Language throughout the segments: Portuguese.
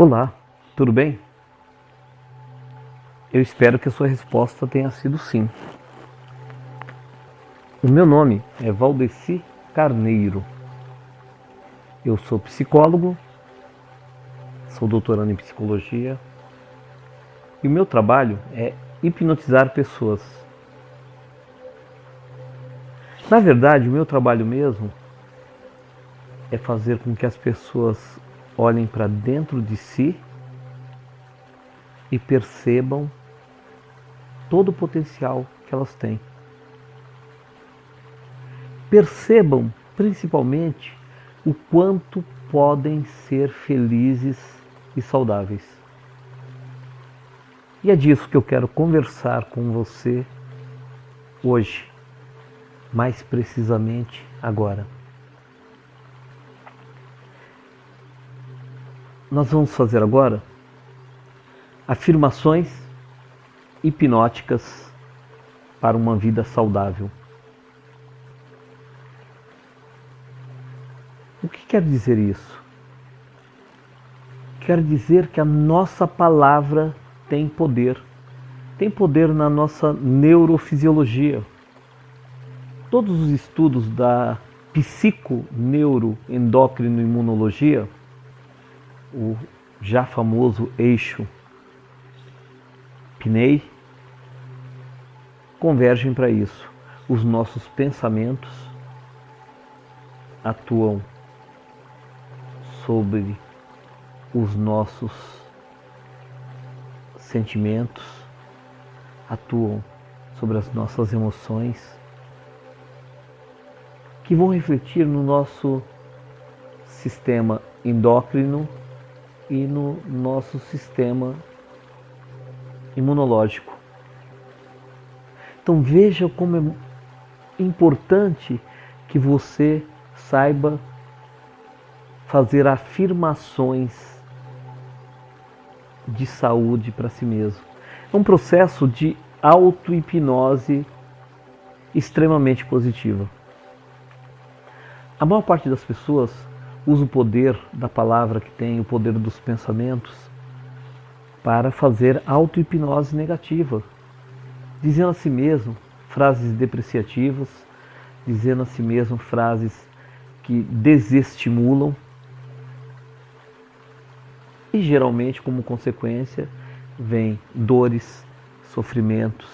Olá, tudo bem? Eu espero que a sua resposta tenha sido sim. O meu nome é Valdeci Carneiro. Eu sou psicólogo, sou doutorando em psicologia e o meu trabalho é hipnotizar pessoas. Na verdade, o meu trabalho mesmo é fazer com que as pessoas olhem para dentro de si e percebam todo o potencial que elas têm. Percebam principalmente o quanto podem ser felizes e saudáveis. E é disso que eu quero conversar com você hoje, mais precisamente agora. Nós vamos fazer agora afirmações hipnóticas para uma vida saudável. O que quer dizer isso? Quer dizer que a nossa palavra tem poder. Tem poder na nossa neurofisiologia. Todos os estudos da psico-neuro-endócrino-imunologia o já famoso eixo PNEI, convergem para isso. Os nossos pensamentos atuam sobre os nossos sentimentos, atuam sobre as nossas emoções, que vão refletir no nosso sistema endócrino e no nosso sistema imunológico. Então veja como é importante que você saiba fazer afirmações de saúde para si mesmo. É um processo de auto-hipnose extremamente positiva. A maior parte das pessoas usa o poder da palavra que tem, o poder dos pensamentos, para fazer auto-hipnose negativa, dizendo a si mesmo frases depreciativas, dizendo a si mesmo frases que desestimulam e geralmente como consequência vem dores, sofrimentos,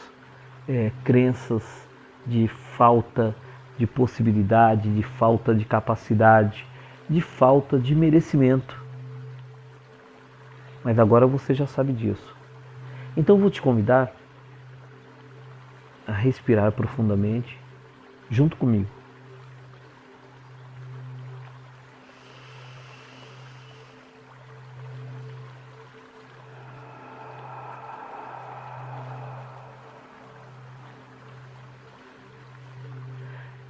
é, crenças de falta de possibilidade, de falta de capacidade, de falta de merecimento. Mas agora você já sabe disso. Então vou te convidar a respirar profundamente junto comigo.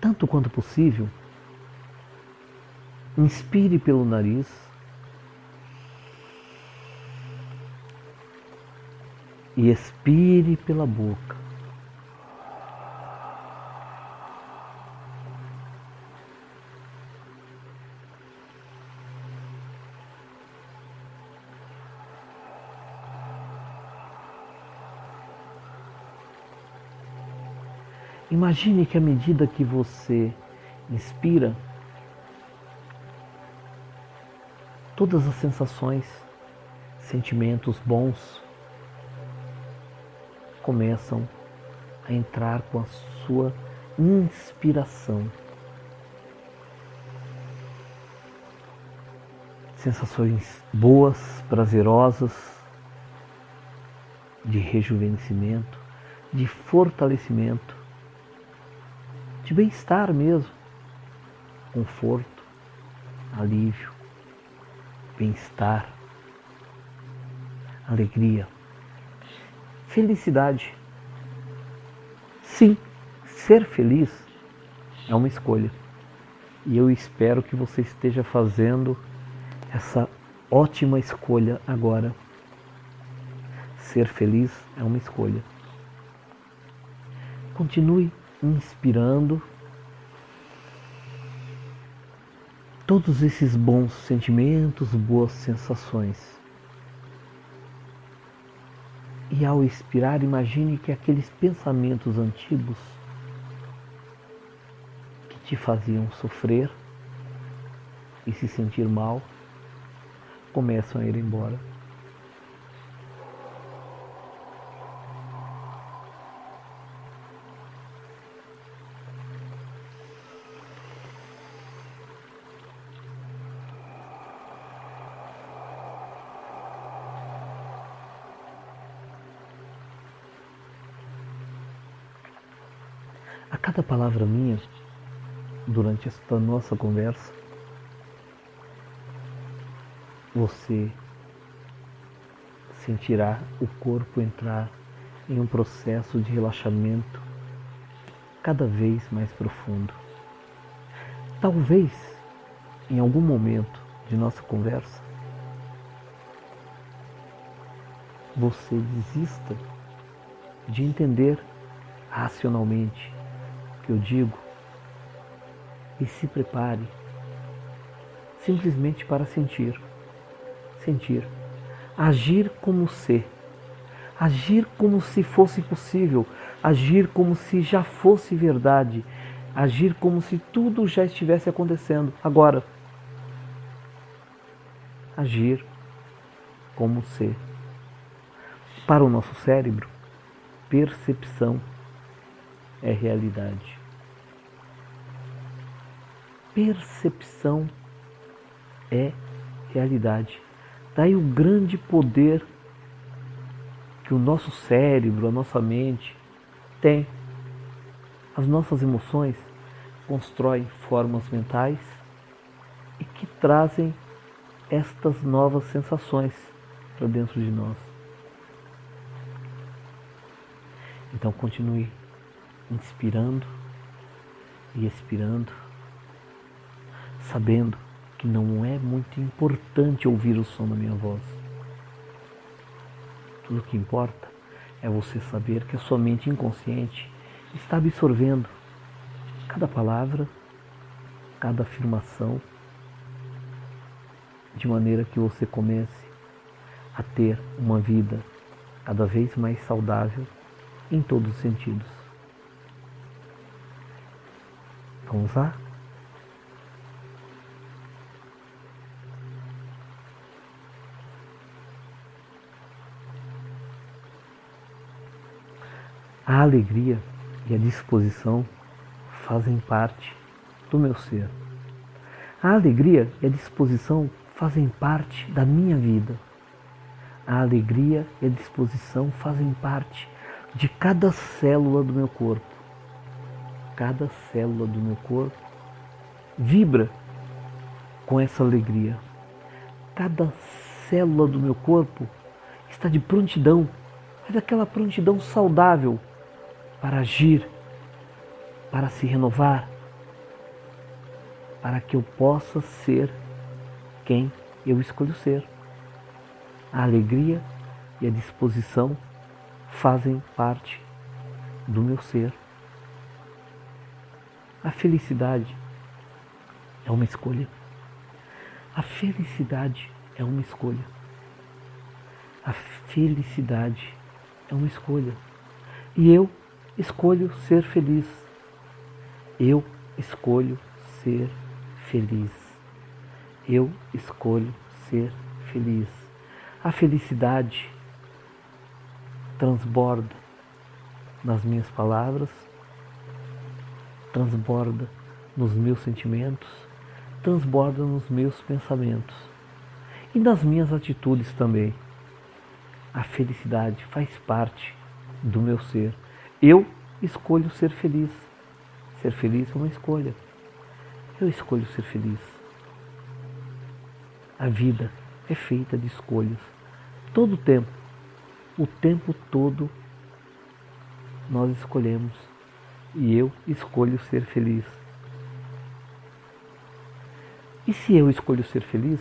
Tanto quanto possível, Inspire pelo nariz. E expire pela boca. Imagine que à medida que você inspira, todas as sensações, sentimentos bons começam a entrar com a sua inspiração. Sensações boas, prazerosas, de rejuvenescimento, de fortalecimento, de bem-estar mesmo, conforto, alívio bem-estar, alegria, felicidade. Sim, ser feliz é uma escolha. E eu espero que você esteja fazendo essa ótima escolha agora. Ser feliz é uma escolha. Continue inspirando todos esses bons sentimentos, boas sensações. E ao expirar, imagine que aqueles pensamentos antigos que te faziam sofrer e se sentir mal começam a ir embora. A cada palavra minha, durante esta nossa conversa, você sentirá o corpo entrar em um processo de relaxamento cada vez mais profundo. Talvez, em algum momento de nossa conversa, você desista de entender racionalmente que eu digo. E se prepare. Simplesmente para sentir. Sentir, agir como ser, agir como se fosse possível, agir como se já fosse verdade, agir como se tudo já estivesse acontecendo. Agora. Agir como ser. Para o nosso cérebro, percepção é realidade. Percepção é realidade. Daí o grande poder que o nosso cérebro, a nossa mente tem. As nossas emoções constroem formas mentais e que trazem estas novas sensações para dentro de nós. Então continue inspirando e expirando, sabendo que não é muito importante ouvir o som da minha voz. Tudo o que importa é você saber que a sua mente inconsciente está absorvendo cada palavra, cada afirmação, de maneira que você comece a ter uma vida cada vez mais saudável em todos os sentidos. Vamos lá? A alegria e a disposição fazem parte do meu ser. A alegria e a disposição fazem parte da minha vida. A alegria e a disposição fazem parte de cada célula do meu corpo. Cada célula do meu corpo vibra com essa alegria. Cada célula do meu corpo está de prontidão, mas aquela prontidão saudável para agir, para se renovar, para que eu possa ser quem eu escolho ser. A alegria e a disposição fazem parte do meu ser. A felicidade é uma escolha. A felicidade é uma escolha. A felicidade é uma escolha. E eu escolho ser feliz. Eu escolho ser feliz. Eu escolho ser feliz. A felicidade transborda nas minhas palavras, transborda nos meus sentimentos, transborda nos meus pensamentos e nas minhas atitudes também. A felicidade faz parte do meu ser eu escolho ser feliz. Ser feliz é uma escolha. Eu escolho ser feliz. A vida é feita de escolhas. Todo o tempo, o tempo todo, nós escolhemos. E eu escolho ser feliz. E se eu escolho ser feliz,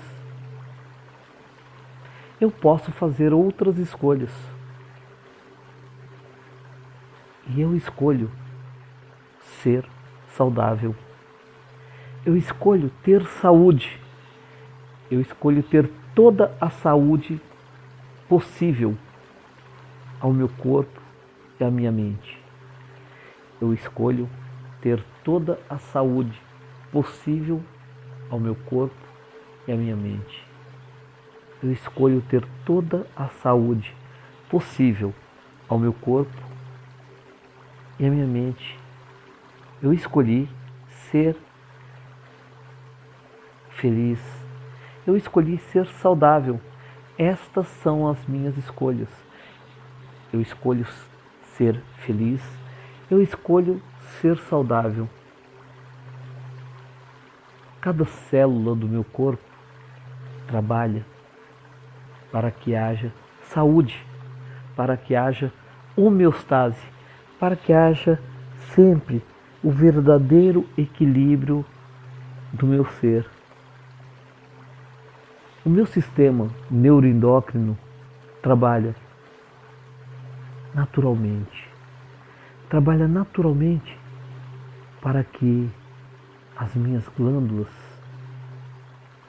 eu posso fazer outras escolhas e eu escolho ser saudável. Eu escolho ter saúde. Eu escolho ter toda a saúde possível ao meu corpo e à minha mente. Eu escolho ter toda a saúde possível ao meu corpo e à minha mente. Eu escolho ter toda a saúde possível ao meu corpo e à minha mente. Eu escolhi ser feliz. Eu escolhi ser saudável. Estas são as minhas escolhas. Eu escolho ser feliz. Eu escolho ser saudável. Cada célula do meu corpo trabalha para que haja saúde, para que haja homeostase, para que haja sempre o verdadeiro equilíbrio do meu ser. O meu sistema neuroendócrino trabalha naturalmente. Trabalha naturalmente para que as minhas glândulas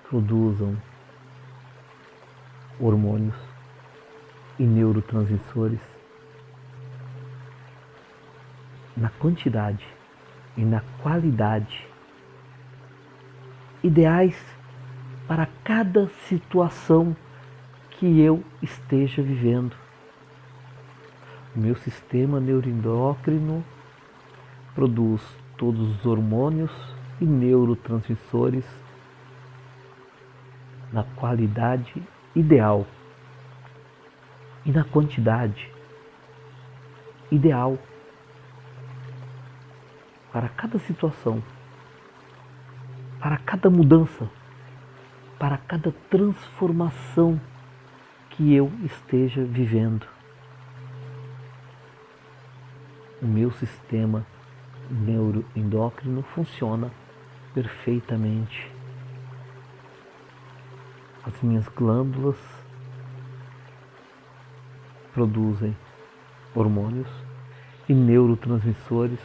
produzam hormônios e neurotransmissores na quantidade e na qualidade ideais para cada situação que eu esteja vivendo. O meu sistema neuroendócrino produz todos os hormônios e neurotransmissores na qualidade ideal e na quantidade ideal para cada situação, para cada mudança, para cada transformação que eu esteja vivendo. O meu sistema neuroendócrino funciona perfeitamente. As minhas glândulas produzem hormônios e neurotransmissores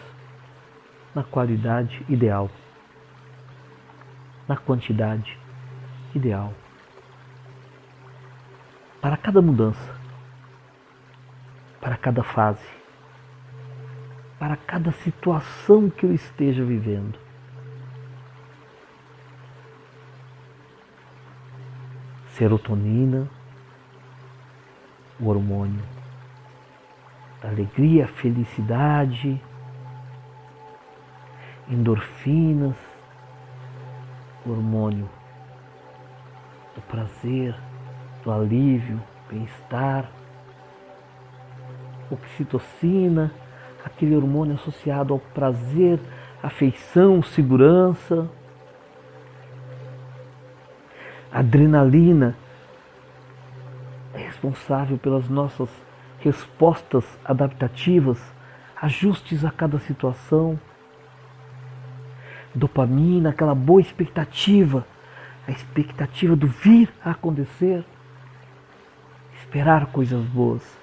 na qualidade ideal, na quantidade ideal. Para cada mudança, para cada fase, para cada situação que eu esteja vivendo. Serotonina, o hormônio da alegria, felicidade, endorfinas, o hormônio do prazer, do alívio, bem-estar, oxitocina, aquele hormônio associado ao prazer, afeição, segurança, adrenalina, é responsável pelas nossas respostas adaptativas, ajustes a cada situação, dopamina, aquela boa expectativa, a expectativa do vir a acontecer, esperar coisas boas.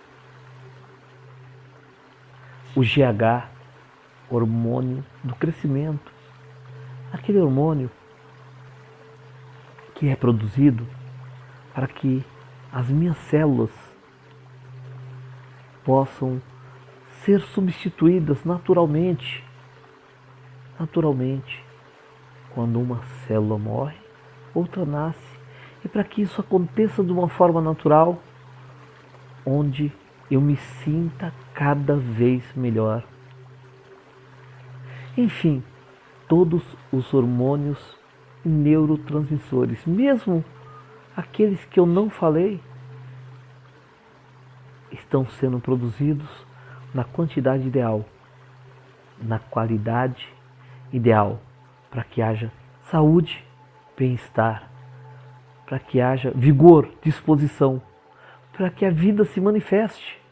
O GH, hormônio do crescimento, aquele hormônio que é produzido para que as minhas células possam ser substituídas naturalmente. Naturalmente, quando uma célula morre, outra nasce. E para que isso aconteça de uma forma natural, onde eu me sinta cada vez melhor. Enfim, todos os hormônios e neurotransmissores, mesmo aqueles que eu não falei, estão sendo produzidos na quantidade ideal, na qualidade ideal, para que haja saúde, bem-estar, para que haja vigor, disposição, para que a vida se manifeste.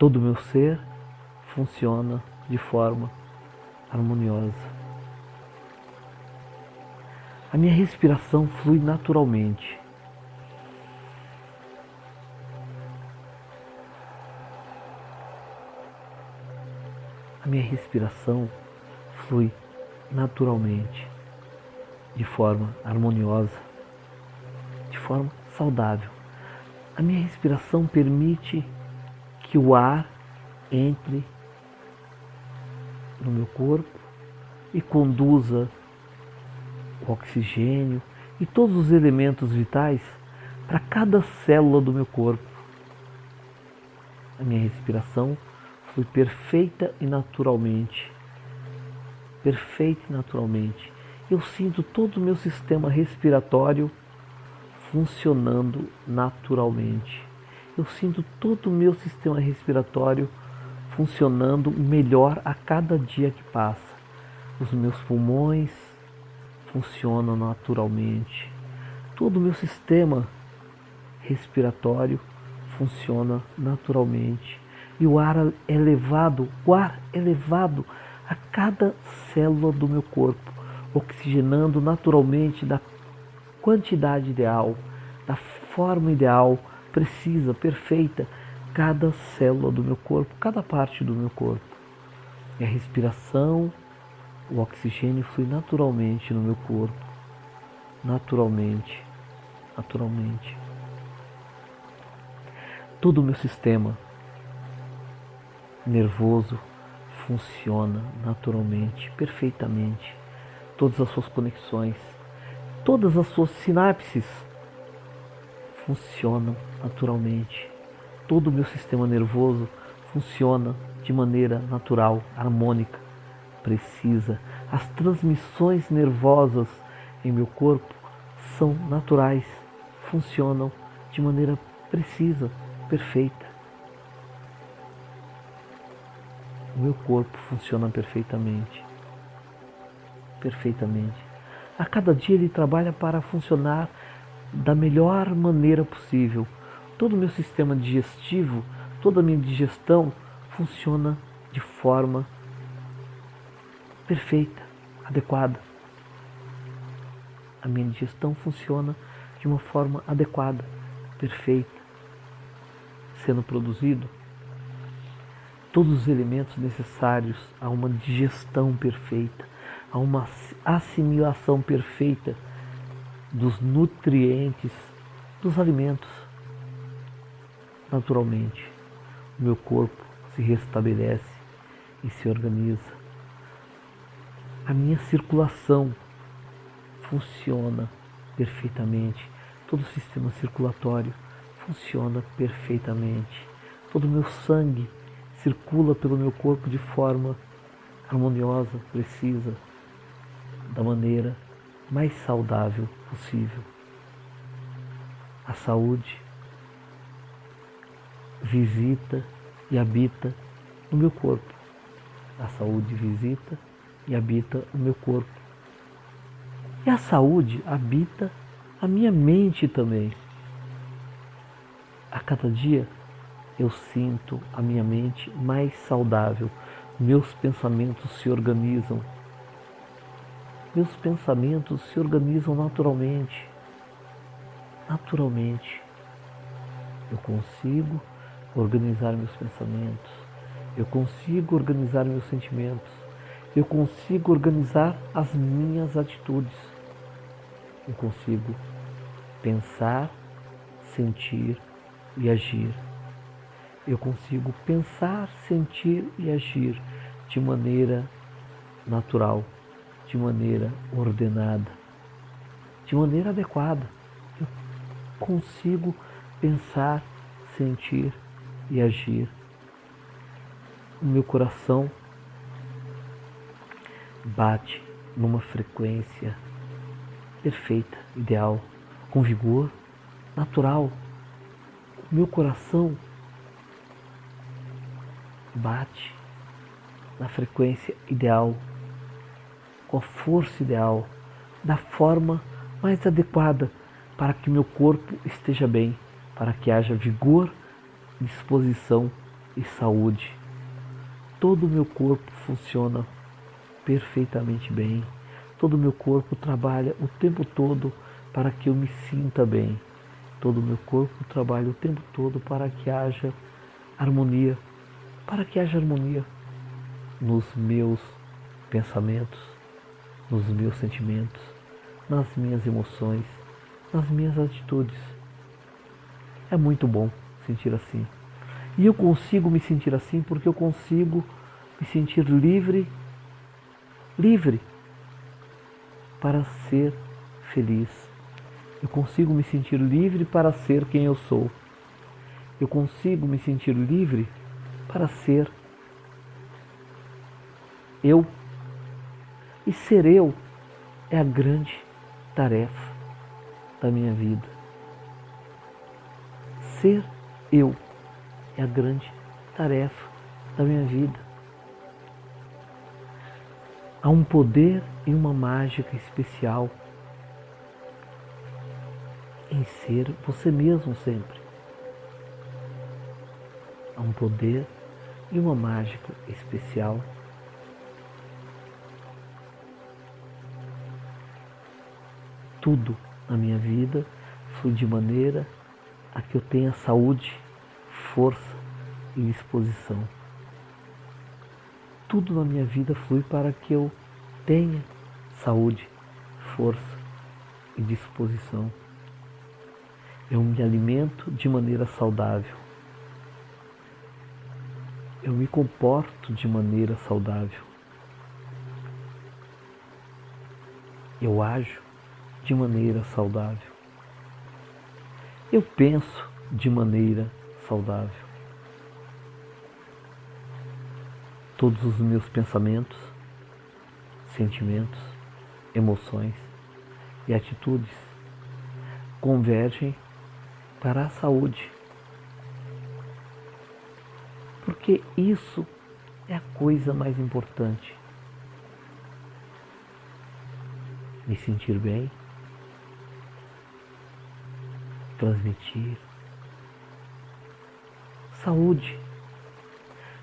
Todo o meu ser funciona de forma harmoniosa. A minha respiração flui naturalmente. A minha respiração flui naturalmente, de forma harmoniosa, de forma saudável. A minha respiração permite que o ar entre no meu corpo e conduza o oxigênio e todos os elementos vitais para cada célula do meu corpo. A minha respiração flui perfeita e naturalmente. Perfeita e naturalmente. Eu sinto todo o meu sistema respiratório funcionando naturalmente. Eu sinto todo o meu sistema respiratório funcionando melhor a cada dia que passa. Os meus pulmões funcionam naturalmente. Todo o meu sistema respiratório funciona naturalmente. E o ar é levado, o ar é levado a cada célula do meu corpo, oxigenando naturalmente da quantidade ideal, da forma ideal, precisa, perfeita, cada célula do meu corpo, cada parte do meu corpo. E a respiração, o oxigênio flui naturalmente no meu corpo, naturalmente, naturalmente. Todo o meu sistema nervoso funciona naturalmente, perfeitamente. Todas as suas conexões, todas as suas sinapses funcionam naturalmente. Todo o meu sistema nervoso funciona de maneira natural, harmônica, precisa. As transmissões nervosas em meu corpo são naturais, funcionam de maneira precisa, perfeita. O meu corpo funciona perfeitamente. Perfeitamente. A cada dia ele trabalha para funcionar da melhor maneira possível. Todo o meu sistema digestivo, toda a minha digestão funciona de forma perfeita, adequada. A minha digestão funciona de uma forma adequada, perfeita sendo produzido, todos os elementos necessários a uma digestão perfeita, a uma assimilação perfeita dos nutrientes dos alimentos. Naturalmente, o meu corpo se restabelece e se organiza. A minha circulação funciona perfeitamente, todo o sistema circulatório funciona perfeitamente. Todo o meu sangue circula pelo meu corpo de forma harmoniosa, precisa, da maneira mais saudável possível. A saúde visita e habita no meu corpo. A saúde visita e habita o meu corpo. E a saúde habita a minha mente também. A cada dia eu sinto a minha mente mais saudável, meus pensamentos se organizam. Meus pensamentos se organizam naturalmente. Naturalmente. Eu consigo organizar meus pensamentos. Eu consigo organizar meus sentimentos. Eu consigo organizar as minhas atitudes. Eu consigo pensar, sentir, e agir. Eu consigo pensar, sentir e agir de maneira natural, de maneira ordenada, de maneira adequada. Eu consigo pensar, sentir e agir. O meu coração bate numa frequência perfeita, ideal, com vigor, natural, meu coração bate na frequência ideal, com a força ideal, da forma mais adequada para que meu corpo esteja bem, para que haja vigor, disposição e saúde. Todo o meu corpo funciona perfeitamente bem. Todo o meu corpo trabalha o tempo todo para que eu me sinta bem. Todo o meu corpo trabalha o tempo todo para que haja harmonia, para que haja harmonia nos meus pensamentos, nos meus sentimentos, nas minhas emoções, nas minhas atitudes. É muito bom sentir assim. E eu consigo me sentir assim porque eu consigo me sentir livre, livre para ser feliz. Eu consigo me sentir livre para ser quem eu sou. Eu consigo me sentir livre para ser eu. E ser eu é a grande tarefa da minha vida. Ser eu é a grande tarefa da minha vida. Há um poder e uma mágica especial em ser você mesmo sempre. Há um poder e uma mágica especial. Tudo na minha vida flui de maneira a que eu tenha saúde, força e disposição. Tudo na minha vida flui para que eu tenha saúde, força e disposição. Eu me alimento de maneira saudável. Eu me comporto de maneira saudável. Eu ajo de maneira saudável. Eu penso de maneira saudável. Todos os meus pensamentos, sentimentos, emoções e atitudes convergem para a saúde. Porque isso é a coisa mais importante. Me sentir bem, transmitir saúde,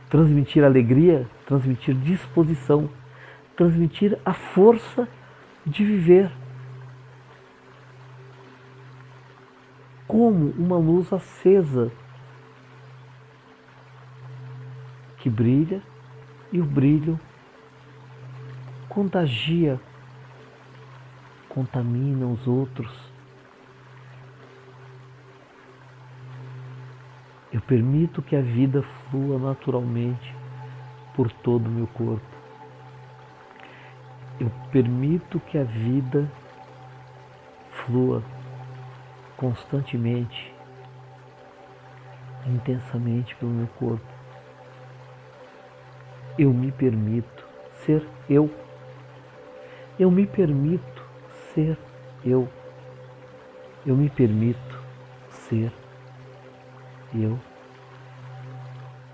transmitir alegria, transmitir disposição, transmitir a força de viver. Como uma luz acesa que brilha e o brilho contagia, contamina os outros. Eu permito que a vida flua naturalmente por todo o meu corpo. Eu permito que a vida flua constantemente, intensamente pelo meu corpo. Eu me permito ser eu. Eu me permito ser eu. Eu me permito ser eu.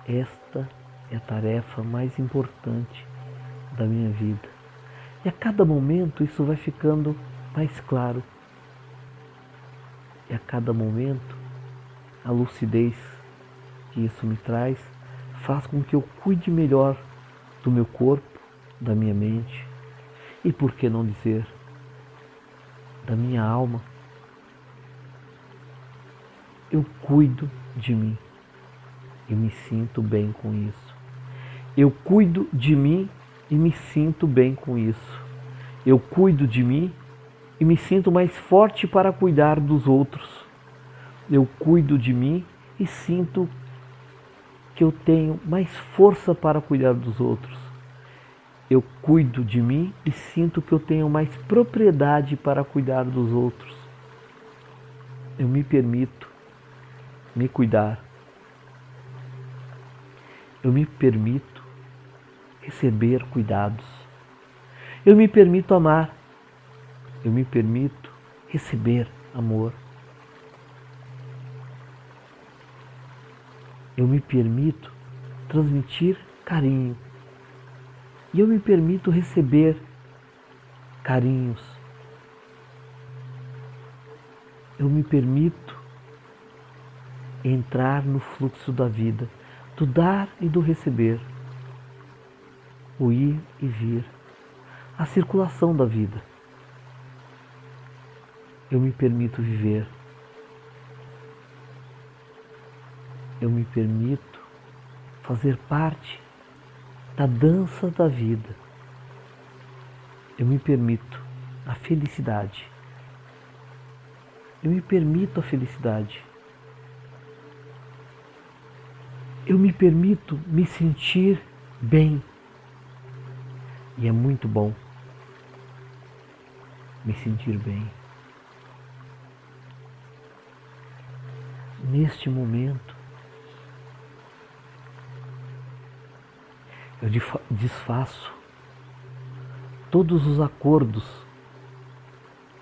Esta é a tarefa mais importante da minha vida. E a cada momento isso vai ficando mais claro e a cada momento, a lucidez que isso me traz faz com que eu cuide melhor do meu corpo, da minha mente e, por que não dizer, da minha alma. Eu cuido de mim e me sinto bem com isso. Eu cuido de mim e me sinto bem com isso. Eu cuido de mim e me sinto mais forte para cuidar dos outros. Eu cuido de mim e sinto que eu tenho mais força para cuidar dos outros. Eu cuido de mim e sinto que eu tenho mais propriedade para cuidar dos outros. Eu me permito me cuidar. Eu me permito receber cuidados. Eu me permito amar eu me permito receber amor. Eu me permito transmitir carinho. E eu me permito receber carinhos. Eu me permito entrar no fluxo da vida, do dar e do receber, o ir e vir, a circulação da vida eu me permito viver. Eu me permito fazer parte da dança da vida. Eu me permito a felicidade. Eu me permito a felicidade. Eu me permito me sentir bem. E é muito bom me sentir bem. Neste momento, eu desfaço todos os acordos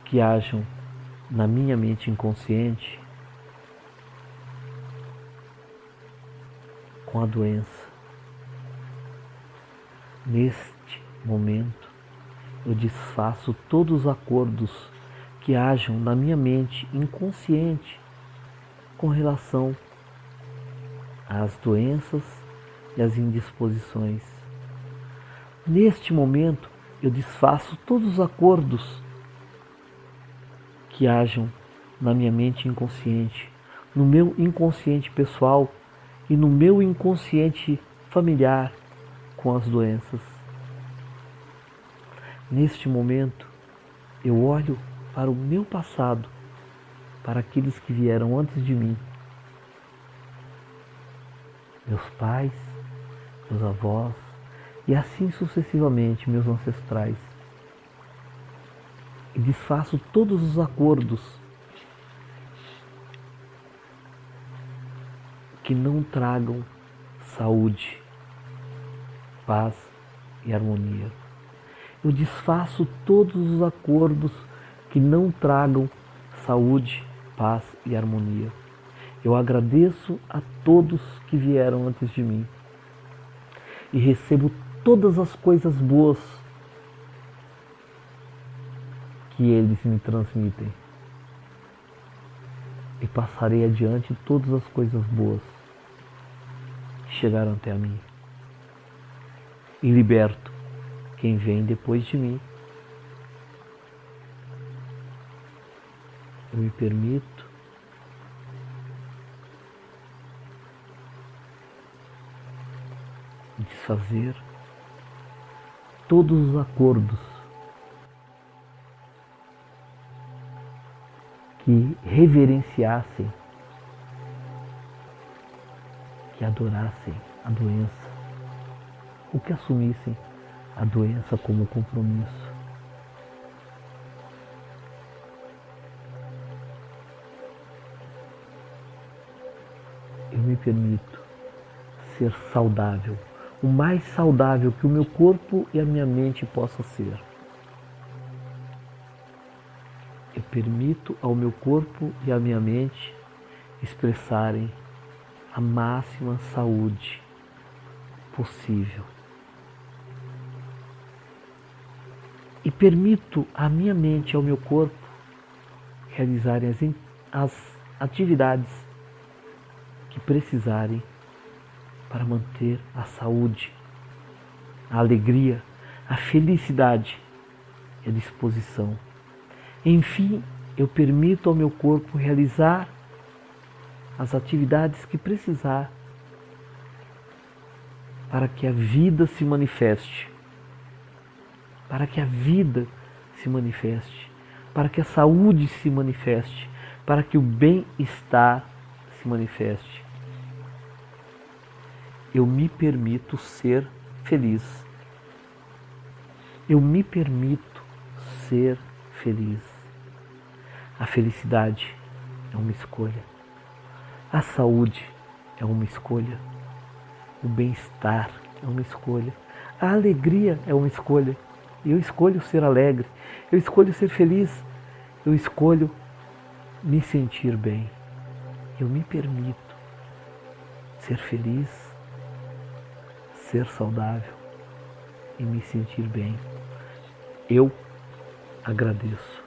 que hajam na minha mente inconsciente com a doença. Neste momento, eu desfaço todos os acordos que hajam na minha mente inconsciente com relação às doenças e às indisposições. Neste momento, eu desfaço todos os acordos que hajam na minha mente inconsciente, no meu inconsciente pessoal e no meu inconsciente familiar com as doenças. Neste momento, eu olho para o meu passado, para aqueles que vieram antes de mim. Meus pais, meus avós e assim sucessivamente meus ancestrais. E desfaço todos os acordos que não tragam saúde, paz e harmonia. Eu desfaço todos os acordos que não tragam saúde, paz e harmonia. Eu agradeço a todos que vieram antes de mim e recebo todas as coisas boas que eles me transmitem. E passarei adiante todas as coisas boas chegaram até a mim. E liberto quem vem depois de mim. Eu me permito desfazer todos os acordos que reverenciassem, que adorassem a doença, ou que assumissem a doença como compromisso. Eu me permito ser saudável o mais saudável que o meu corpo e a minha mente possa ser. Eu permito ao meu corpo e à minha mente expressarem a máxima saúde possível. E permito à minha mente e ao meu corpo realizarem as, as atividades que precisarem para manter a saúde, a alegria, a felicidade e a disposição. Enfim, eu permito ao meu corpo realizar as atividades que precisar para que a vida se manifeste, para que a vida se manifeste, para que a saúde se manifeste, para que o bem-estar se manifeste eu me permito ser feliz. Eu me permito ser feliz. A felicidade é uma escolha. A saúde é uma escolha. O bem-estar é uma escolha. A alegria é uma escolha. Eu escolho ser alegre. Eu escolho ser feliz. Eu escolho me sentir bem. Eu me permito ser feliz ser saudável e me sentir bem. Eu agradeço.